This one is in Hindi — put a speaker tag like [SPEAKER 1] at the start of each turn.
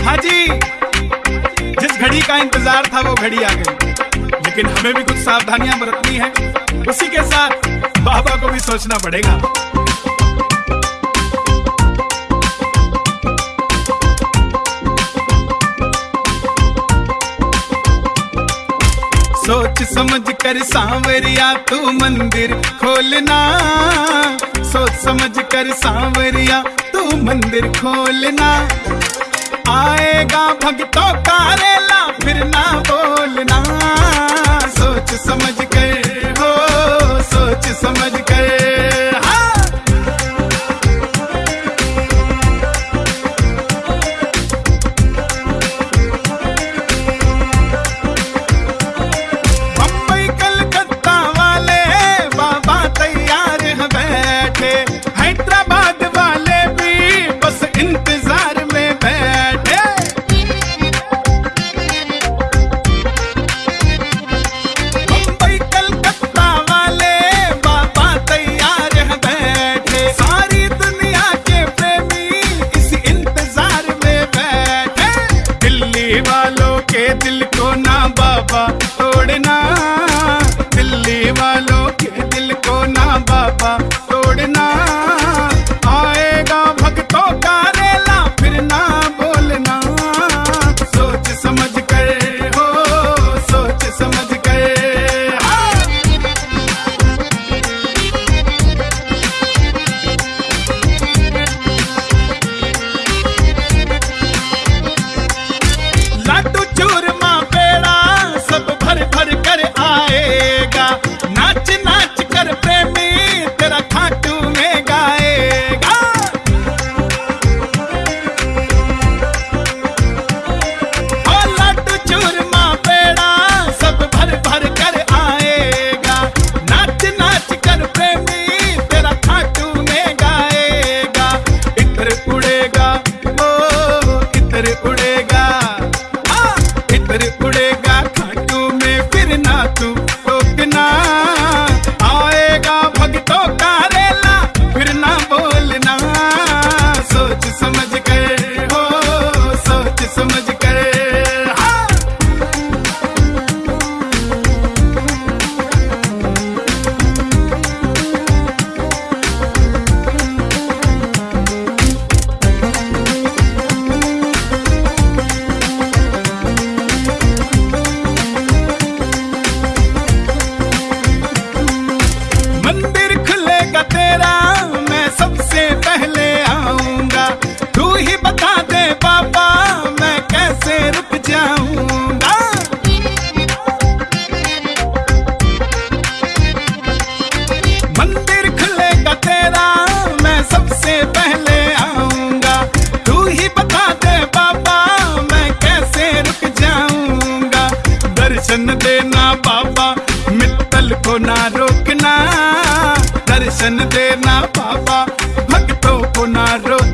[SPEAKER 1] हाजी, जिस घड़ी का इंतज़ार था वो घड़ी आ गई। लेकिन हमें भी कुछ सावधानियाँ बरतनी है। उसी के साथ बाबा को भी सोचना पड़ेगा। सोच समझ कर सांवरिया, तू मंदिर खोलना। सोच समझ कर सांवरिया, तू मंदिर खोलना। आएगा भगतों का रेला फिरना। little Ande ना पावा भक्तों को ना रोक